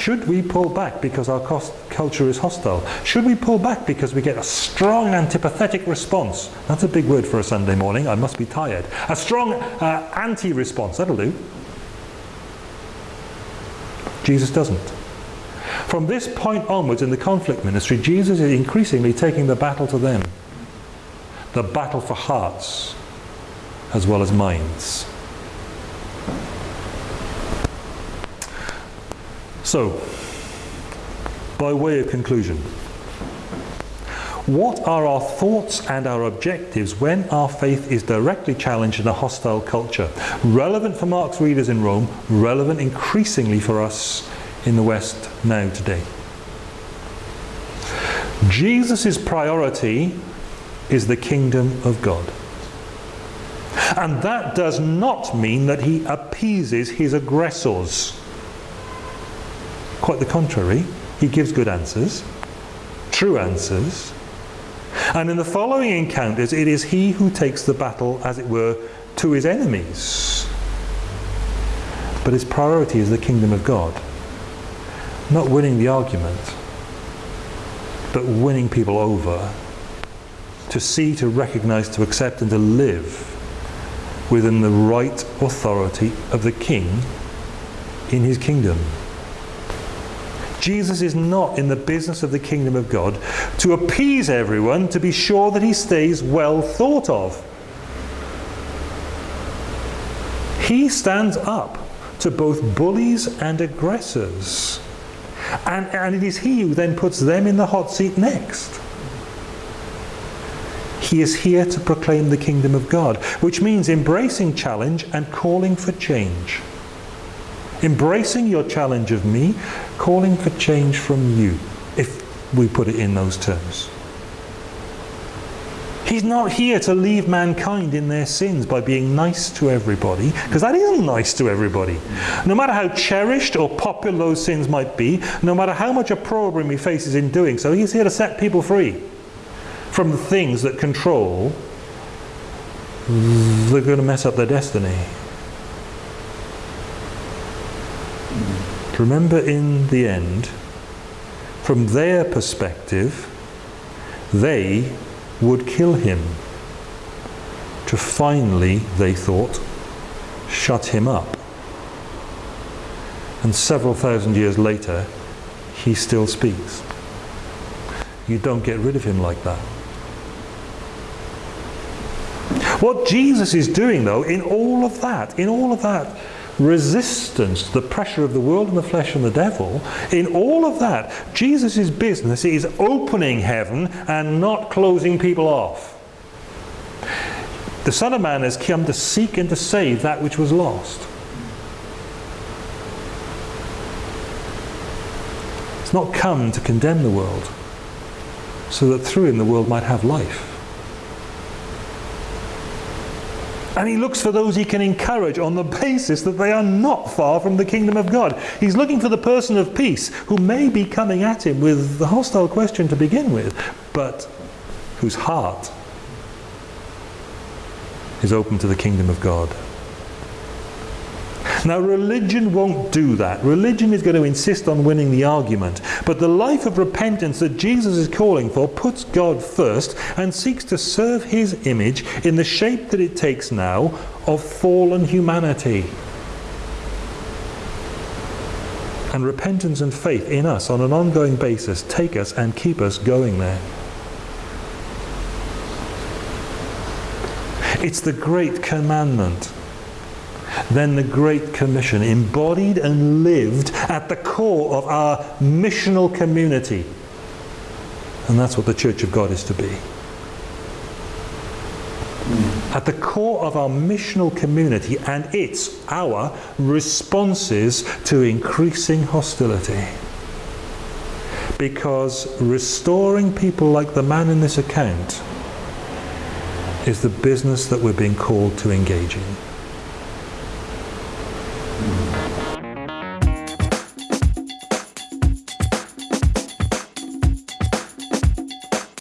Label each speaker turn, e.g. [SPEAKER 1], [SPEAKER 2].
[SPEAKER 1] Should we pull back because our culture is hostile? Should we pull back because we get a strong antipathetic response? That's a big word for a Sunday morning. I must be tired. A strong uh, anti-response. That'll do. Jesus doesn't. From this point onwards in the conflict ministry, Jesus is increasingly taking the battle to them. The battle for hearts as well as minds. So, by way of conclusion, what are our thoughts and our objectives when our faith is directly challenged in a hostile culture? Relevant for Mark's readers in Rome, relevant increasingly for us in the West now today. Jesus' priority is the kingdom of God. And that does not mean that he appeases his aggressors. Quite the contrary, he gives good answers, true answers. And in the following encounters, it is he who takes the battle, as it were, to his enemies. But his priority is the kingdom of God. Not winning the argument, but winning people over. To see, to recognize, to accept and to live within the right authority of the king in his kingdom. Jesus is not in the business of the kingdom of God to appease everyone to be sure that he stays well thought of. He stands up to both bullies and aggressors. And, and it is he who then puts them in the hot seat next. He is here to proclaim the kingdom of God, which means embracing challenge and calling for change. Embracing your challenge of me, calling for change from you, if we put it in those terms. He's not here to leave mankind in their sins by being nice to everybody, because that isn't nice to everybody. No matter how cherished or popular those sins might be, no matter how much opprobrium he faces in doing so, he's here to set people free from the things that control they're going to mess up their destiny. Remember in the end, from their perspective, they would kill him to finally, they thought, shut him up. And several thousand years later, he still speaks. You don't get rid of him like that. What Jesus is doing though, in all of that, in all of that resistance to the pressure of the world and the flesh and the devil, in all of that, Jesus' business is opening heaven and not closing people off. The Son of Man has come to seek and to save that which was lost. It's not come to condemn the world, so that through him the world might have life. And he looks for those he can encourage on the basis that they are not far from the kingdom of God. He's looking for the person of peace who may be coming at him with the hostile question to begin with, but whose heart is open to the kingdom of God. Now religion won't do that. Religion is going to insist on winning the argument. But the life of repentance that Jesus is calling for puts God first and seeks to serve his image in the shape that it takes now of fallen humanity. And repentance and faith in us on an ongoing basis take us and keep us going there. It's the great commandment then the Great Commission, embodied and lived at the core of our missional community. And that's what the Church of God is to be. Hmm. At the core of our missional community and it's our responses to increasing hostility. Because restoring people like the man in this account is the business that we're being called to engage in.